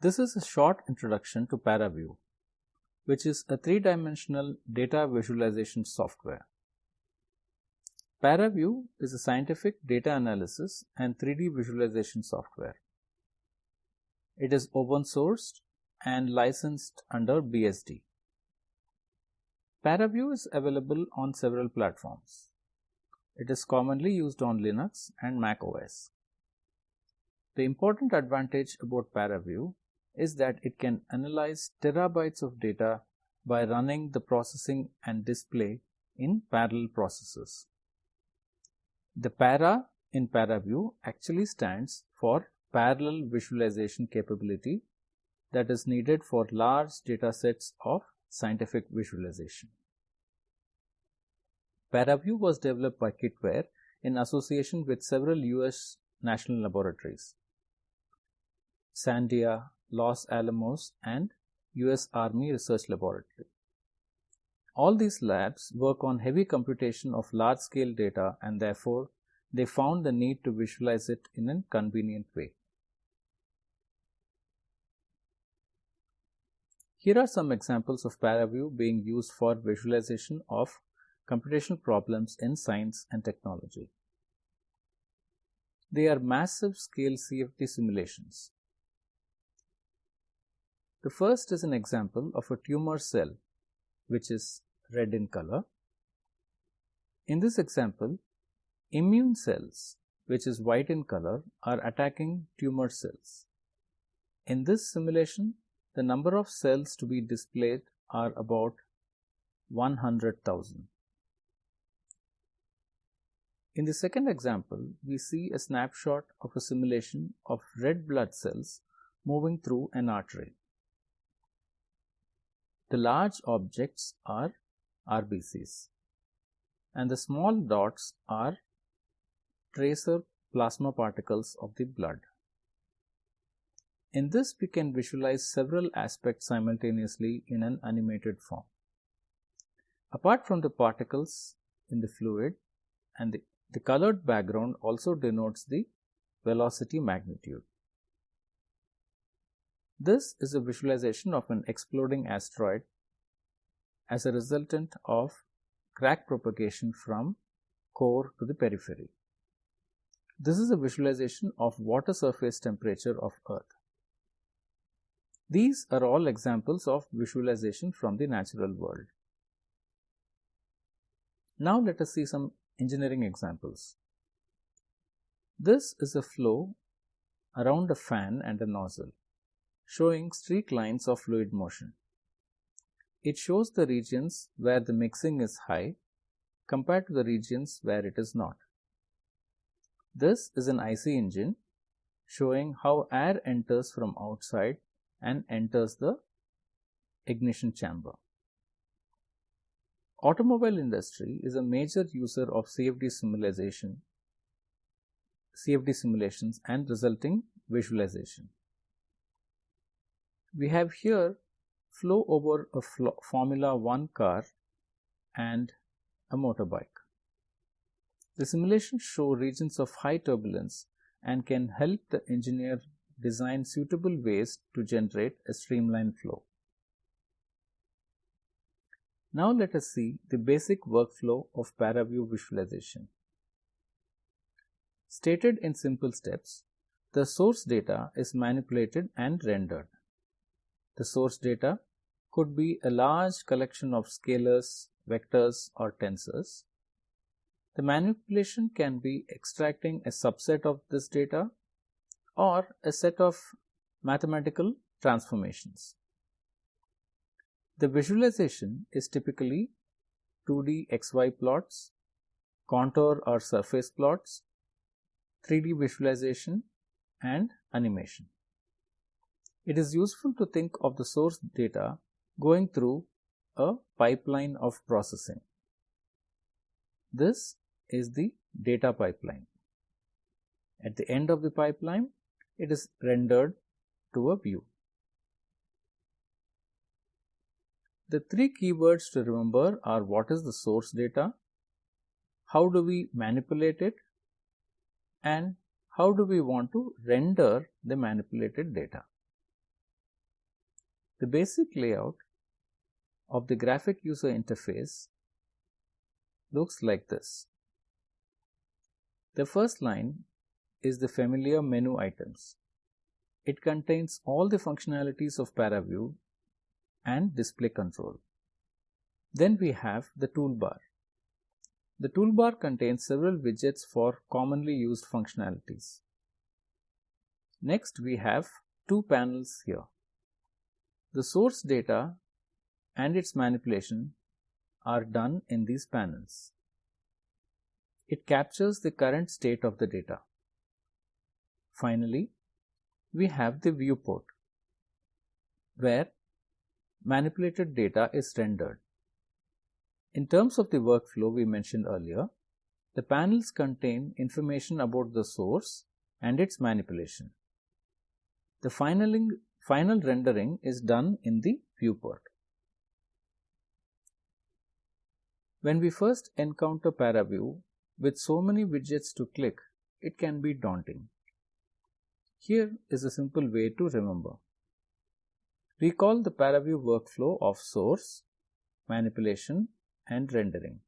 This is a short introduction to ParaView, which is a three-dimensional data visualization software. ParaView is a scientific data analysis and 3D visualization software. It is open sourced and licensed under BSD. ParaView is available on several platforms. It is commonly used on Linux and Mac OS. The important advantage about ParaView is that it can analyze terabytes of data by running the processing and display in parallel processes. The para in ParaView actually stands for parallel visualization capability that is needed for large data sets of scientific visualization. ParaView was developed by Kitware in association with several US national laboratories, Sandia, Los Alamos and US Army Research Laboratory. All these labs work on heavy computation of large scale data and therefore they found the need to visualize it in a convenient way. Here are some examples of ParaView being used for visualization of computational problems in science and technology. They are massive scale CFD simulations. The first is an example of a tumor cell which is red in color. In this example, immune cells which is white in color are attacking tumor cells. In this simulation, the number of cells to be displayed are about 100,000. In the second example, we see a snapshot of a simulation of red blood cells moving through an artery. The large objects are RBCs and the small dots are tracer plasma particles of the blood. In this, we can visualize several aspects simultaneously in an animated form. Apart from the particles in the fluid and the, the colored background also denotes the velocity magnitude. This is a visualization of an exploding asteroid as a resultant of crack propagation from core to the periphery. This is a visualization of water surface temperature of Earth. These are all examples of visualization from the natural world. Now let us see some engineering examples. This is a flow around a fan and a nozzle showing streak lines of fluid motion. It shows the regions where the mixing is high compared to the regions where it is not. This is an IC engine showing how air enters from outside and enters the ignition chamber. Automobile industry is a major user of CFD simulation, CFD simulations and resulting visualization. We have here flow over a Formula 1 car and a motorbike. The simulations show regions of high turbulence and can help the engineer design suitable ways to generate a streamlined flow. Now let us see the basic workflow of ParaView visualization. Stated in simple steps, the source data is manipulated and rendered. The source data could be a large collection of scalars, vectors or tensors. The manipulation can be extracting a subset of this data or a set of mathematical transformations. The visualization is typically 2D XY plots, contour or surface plots, 3D visualization and animation. It is useful to think of the source data going through a pipeline of processing. This is the data pipeline. At the end of the pipeline, it is rendered to a view. The three keywords to remember are what is the source data, how do we manipulate it, and how do we want to render the manipulated data. The basic layout of the graphic user interface looks like this. The first line is the familiar menu items. It contains all the functionalities of ParaView and display control. Then we have the toolbar. The toolbar contains several widgets for commonly used functionalities. Next we have two panels here. The source data and its manipulation are done in these panels. It captures the current state of the data. Finally, we have the viewport where manipulated data is rendered. In terms of the workflow we mentioned earlier, the panels contain information about the source and its manipulation. The final, final rendering is done in the viewport. When we first encounter ParaView with so many widgets to click, it can be daunting. Here is a simple way to remember. Recall the ParaView workflow of source, manipulation and rendering.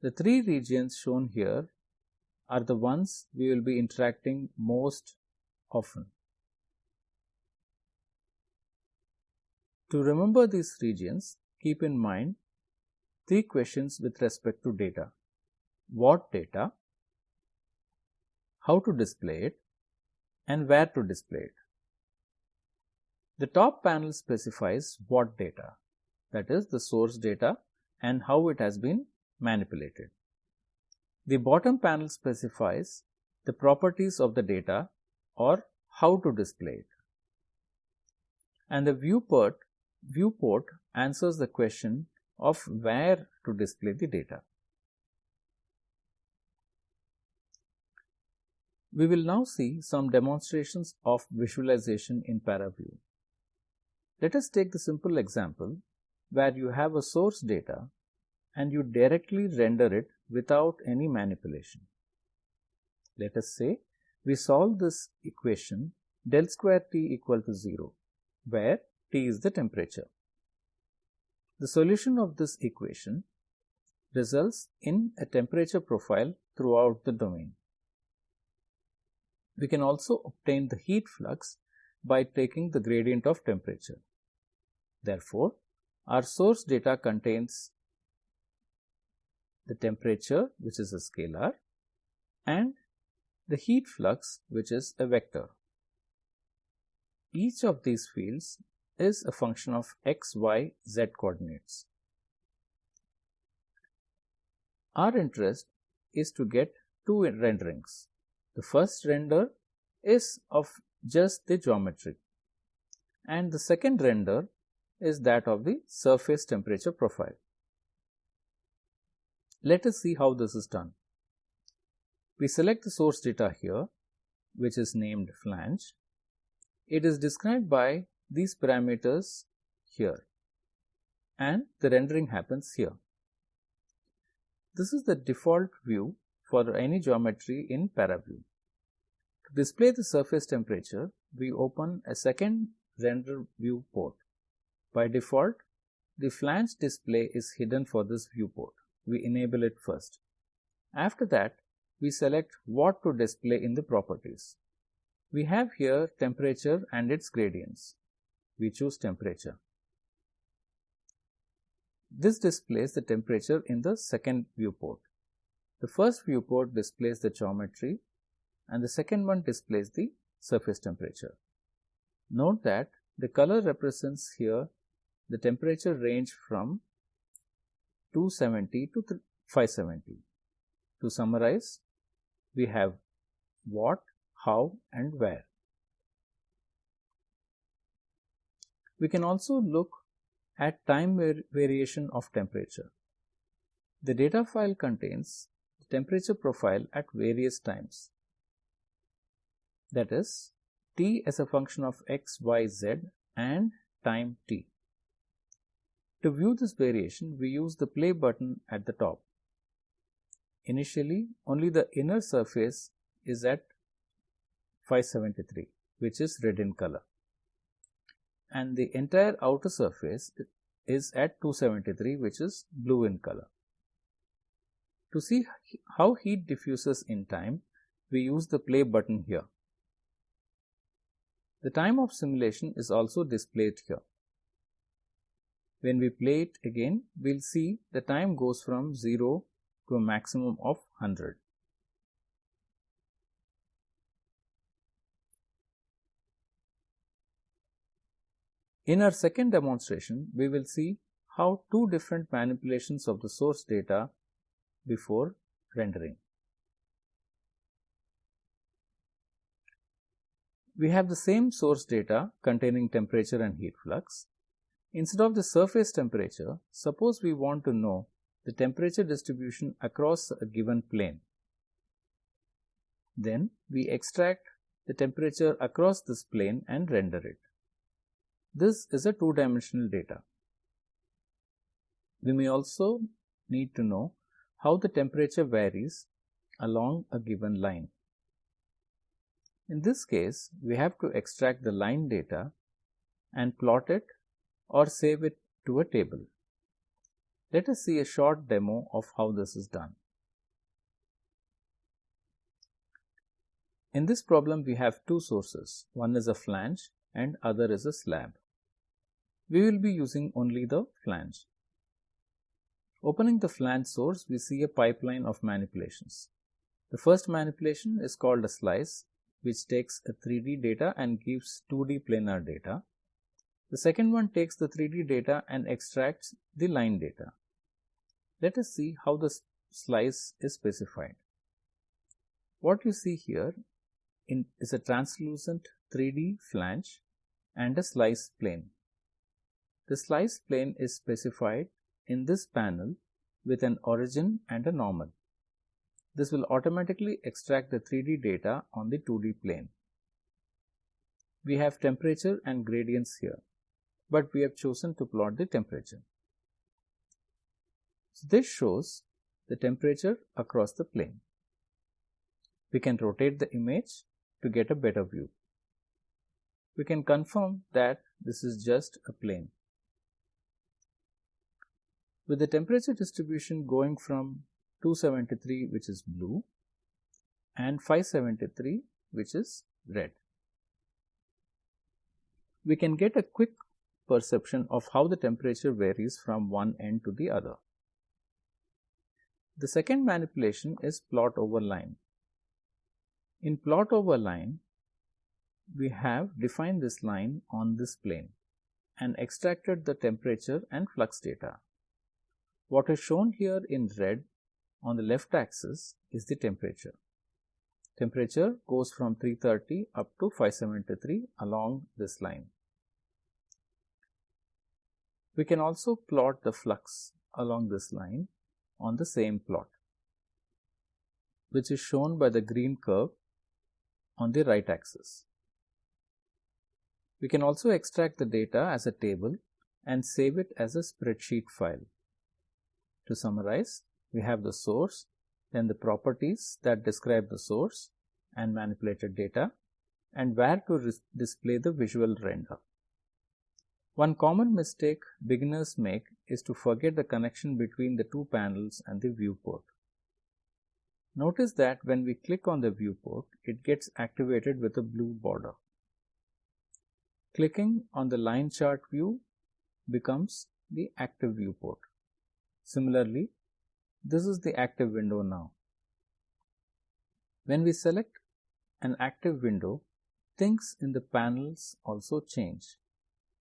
The three regions shown here are the ones we will be interacting most often. To remember these regions, keep in mind three questions with respect to data. What data, how to display it, and where to display it. The top panel specifies what data, that is the source data and how it has been manipulated. The bottom panel specifies the properties of the data or how to display it. And the viewport viewport answers the question of where to display the data. We will now see some demonstrations of visualization in ParaView. Let us take the simple example where you have a source data and you directly render it without any manipulation. Let us say we solve this equation del square T equal to 0 where T is the temperature. The solution of this equation results in a temperature profile throughout the domain. We can also obtain the heat flux by taking the gradient of temperature. Therefore, our source data contains the temperature which is a scalar and the heat flux which is a vector. Each of these fields is a function of x, y, z coordinates. Our interest is to get two renderings. The first render is of just the geometry and the second render is that of the surface temperature profile. Let us see how this is done. We select the source data here which is named flange. It is described by these parameters here and the rendering happens here. This is the default view for any geometry in ParaView. To display the surface temperature, we open a second render viewport. By default, the flange display is hidden for this viewport. We enable it first. After that, we select what to display in the properties. We have here temperature and its gradients we choose temperature. This displays the temperature in the second viewport. The first viewport displays the geometry and the second one displays the surface temperature. Note that the color represents here the temperature range from 270 to 570. To summarize, we have what, how and where. We can also look at time variation of temperature. The data file contains the temperature profile at various times. That is, t as a function of x, y, z and time t. To view this variation, we use the play button at the top. Initially, only the inner surface is at 573, which is red in color. And the entire outer surface is at 273 which is blue in color. To see how heat diffuses in time, we use the play button here. The time of simulation is also displayed here. When we play it again, we'll see the time goes from 0 to a maximum of 100. In our second demonstration, we will see how two different manipulations of the source data before rendering. We have the same source data containing temperature and heat flux. Instead of the surface temperature, suppose we want to know the temperature distribution across a given plane. Then we extract the temperature across this plane and render it. This is a two-dimensional data. We may also need to know how the temperature varies along a given line. In this case, we have to extract the line data and plot it or save it to a table. Let us see a short demo of how this is done. In this problem, we have two sources. One is a flange and other is a slab. We will be using only the flange. Opening the flange source, we see a pipeline of manipulations. The first manipulation is called a slice, which takes a 3D data and gives 2D planar data. The second one takes the 3D data and extracts the line data. Let us see how the slice is specified. What you see here in, is a translucent 3D flange and a slice plane. The slice plane is specified in this panel with an origin and a normal. This will automatically extract the 3D data on the 2D plane. We have temperature and gradients here, but we have chosen to plot the temperature. So this shows the temperature across the plane. We can rotate the image to get a better view. We can confirm that this is just a plane with the temperature distribution going from 273 which is blue and 573 which is red. We can get a quick perception of how the temperature varies from one end to the other. The second manipulation is plot over line. In plot over line, we have defined this line on this plane and extracted the temperature and flux data. What is shown here in red on the left axis is the temperature. Temperature goes from 330 up to 573 along this line. We can also plot the flux along this line on the same plot, which is shown by the green curve on the right axis. We can also extract the data as a table and save it as a spreadsheet file. To summarize, we have the source, then the properties that describe the source and manipulated data, and where to display the visual render. One common mistake beginners make is to forget the connection between the two panels and the viewport. Notice that when we click on the viewport, it gets activated with a blue border. Clicking on the line chart view becomes the active viewport. Similarly, this is the active window now. When we select an active window, things in the panels also change.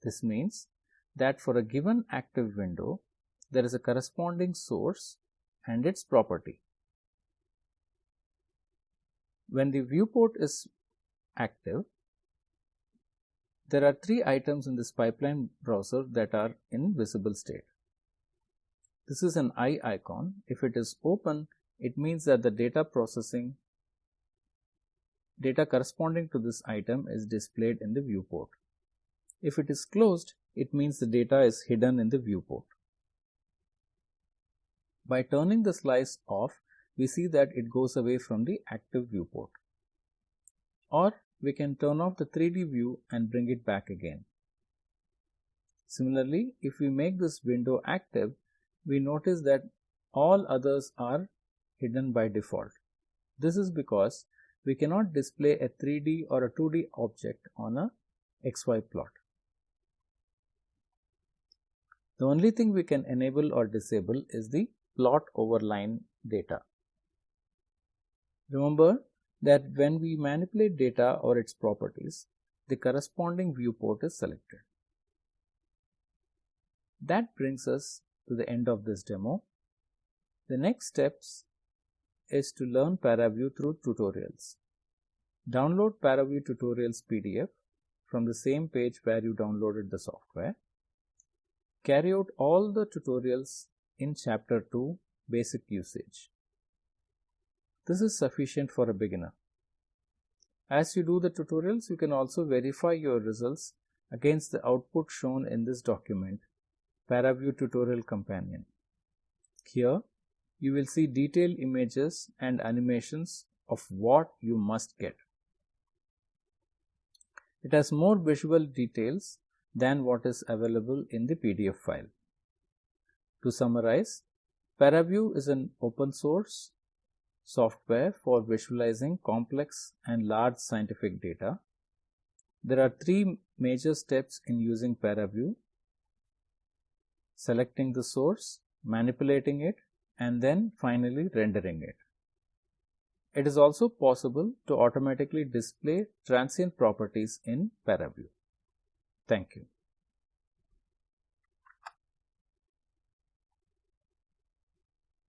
This means that for a given active window, there is a corresponding source and its property. When the viewport is active, there are three items in this pipeline browser that are in visible state. This is an eye icon. If it is open, it means that the data processing data corresponding to this item is displayed in the viewport. If it is closed, it means the data is hidden in the viewport. By turning the slice off, we see that it goes away from the active viewport. Or we can turn off the 3D view and bring it back again. Similarly, if we make this window active, we notice that all others are hidden by default. This is because we cannot display a 3D or a 2D object on a XY plot. The only thing we can enable or disable is the plot over line data. Remember that when we manipulate data or its properties, the corresponding viewport is selected. That brings us to the end of this demo. The next steps is to learn ParaView through tutorials. Download ParaView tutorials PDF from the same page where you downloaded the software. Carry out all the tutorials in chapter 2 basic usage. This is sufficient for a beginner. As you do the tutorials, you can also verify your results against the output shown in this document, ParaView Tutorial Companion. Here, you will see detailed images and animations of what you must get. It has more visual details than what is available in the PDF file. To summarize, ParaView is an open source software for visualizing complex and large scientific data. There are three major steps in using ParaView selecting the source, manipulating it, and then finally rendering it. It is also possible to automatically display transient properties in ParaView. Thank you.